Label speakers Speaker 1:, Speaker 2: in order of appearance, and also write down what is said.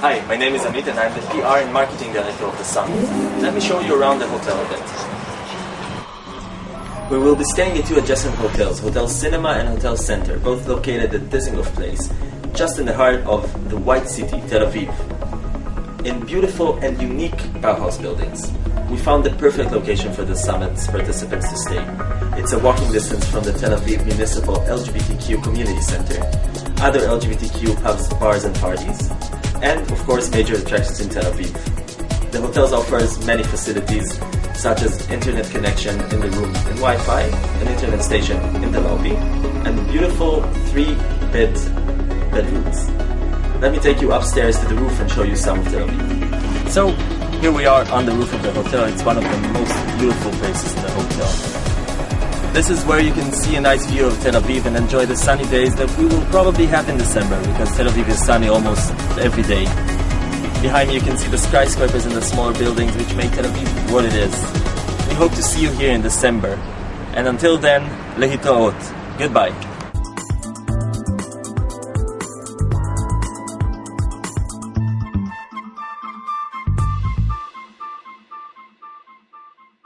Speaker 1: Hi, my name is Amit and I'm the PR and Marketing Director of the Summit. Let me show you around the hotel a bit. We will be staying at two adjacent hotels, Hotel Cinema and Hotel Center, both located at Dizengoff Place, just in the heart of the White City, Tel Aviv. In beautiful and unique Bauhaus buildings, we found the perfect location for the summit's participants to stay. It's a walking distance from the Tel Aviv Municipal LGBTQ Community Center, other LGBTQ pubs, bars and parties, and of course major attractions in Tel Aviv. The hotel offers many facilities such as internet connection in the room and Wi-Fi, an internet station in the lobby, and beautiful three-bed bedrooms. Let me take you upstairs to the roof and show you some of Tel Aviv. So here we are on the roof of the hotel. It's one of the most beautiful places in the hotel. This is where you can see a nice view of Tel Aviv and enjoy the sunny days that we will probably have in December because Tel Aviv is sunny almost every day. Behind me you can see the skyscrapers and the smaller buildings which make Tel Aviv what it is. We hope to see you here in December. And until then, lehitoot. Goodbye.